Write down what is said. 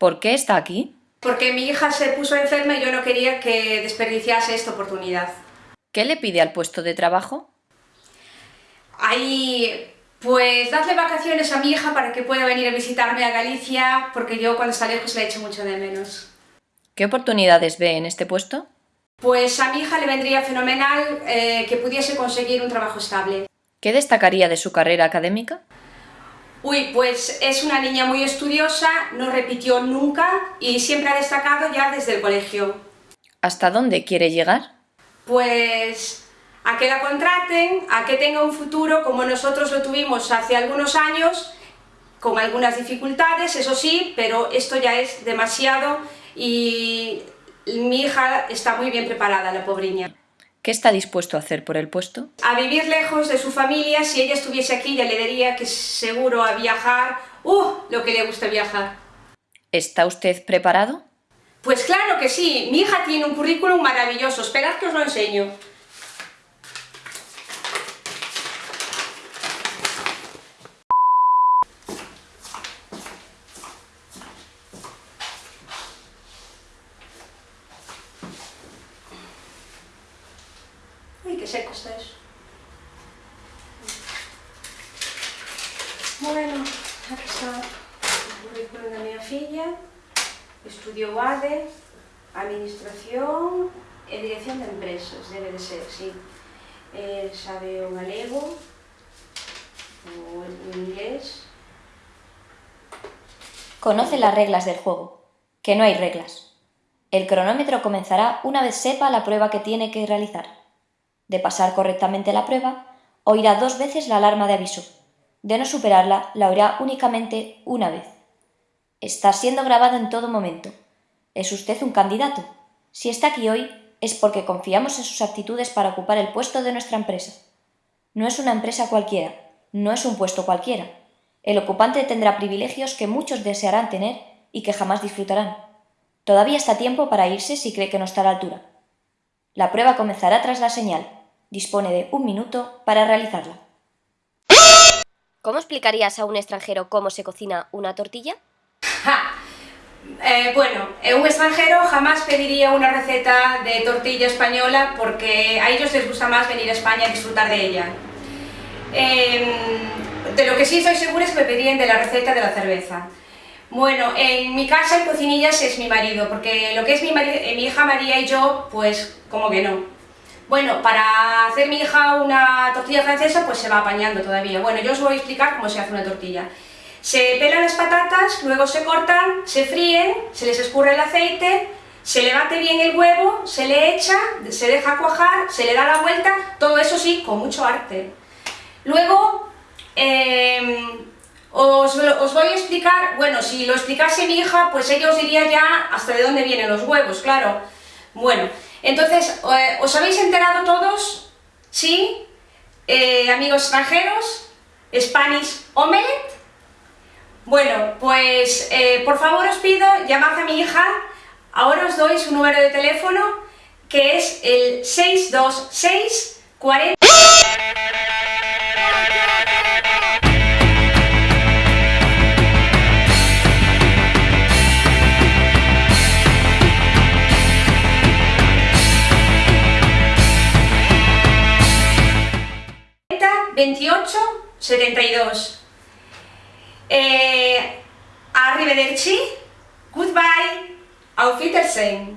¿Por qué está aquí? Porque mi hija se puso enferma y yo no quería que desperdiciase esta oportunidad. ¿Qué le pide al puesto de trabajo? Ahí, pues dadle vacaciones a mi hija para que pueda venir a visitarme a Galicia, porque yo cuando está lejos le echo mucho de menos. ¿Qué oportunidades ve en este puesto? Pues a mi hija le vendría fenomenal eh, que pudiese conseguir un trabajo estable. ¿Qué destacaría de su carrera académica? Uy, pues es una niña muy estudiosa, no repitió nunca y siempre ha destacado ya desde el colegio. ¿Hasta dónde quiere llegar? Pues a que la contraten, a que tenga un futuro como nosotros lo tuvimos hace algunos años, con algunas dificultades, eso sí, pero esto ya es demasiado y mi hija está muy bien preparada, la pobriña. ¿Qué está dispuesto a hacer por el puesto? A vivir lejos de su familia, si ella estuviese aquí ya le diría que seguro a viajar, ¡uh! lo que le gusta viajar. ¿Está usted preparado? Pues claro que sí, mi hija tiene un currículum maravilloso, esperad que os lo enseño. Qué seco está eso. Bueno, aquí está o currículum da miña filla. Estudiou ADE, Administración e Dirección de Empresas, debe de ser, sí. Eh, sabe o galego, o o inglés. Conoce las reglas del juego, que no hay reglas. El cronómetro comenzará una vez sepa la prueba que tiene que realizar. De pasar correctamente la prueba, oirá dos veces la alarma de aviso. De no superarla, la oirá únicamente una vez. Está siendo grabado en todo momento. ¿Es usted un candidato? Si está aquí hoy, es porque confiamos en sus aptitudes para ocupar el puesto de nuestra empresa. No es una empresa cualquiera, no es un puesto cualquiera. El ocupante tendrá privilegios que muchos desearán tener y que jamás disfrutarán. Todavía está tiempo para irse si cree que no está a la altura. La prueba comenzará tras la señal. Dispone de un minuto para realizarla. ¿Cómo explicarías a un extranjero cómo se cocina una tortilla? Ja. Eh, bueno, eh, un extranjero jamás pediría una receta de tortilla española porque a ellos les gusta más venir a España a disfrutar de ella. Eh, de lo que sí estoy segura es que me pedirían de la receta de la cerveza. Bueno, en mi casa el cocinillas es mi marido, porque lo que es mi, eh, mi hija María y yo, pues como que no. Bueno, para hacer mi hija una tortilla francesa, pues se va apañando todavía. Bueno, yo os voy a explicar cómo se hace una tortilla. Se pelan las patatas, luego se cortan, se fríen, se les escurre el aceite, se le bate bien el huevo, se le echa, se deja cuajar, se le da la vuelta, todo eso sí, con mucho arte. Luego, em, os, os voy a explicar, bueno, si lo explicase mi hija, pues ella os diría ya hasta de dónde vienen los huevos, claro. Bueno, entonces, eh, ¿os habéis enterado todos? ¿Sí? Eh, amigos extranjeros, Spanish Omelette. Bueno, pues eh, por favor os pido, llamad a mi hija, ahora os doy su número de teléfono, que es el 626 40... ...28 72 eh, Arrivederci, goodbye, auf Wiedersehen.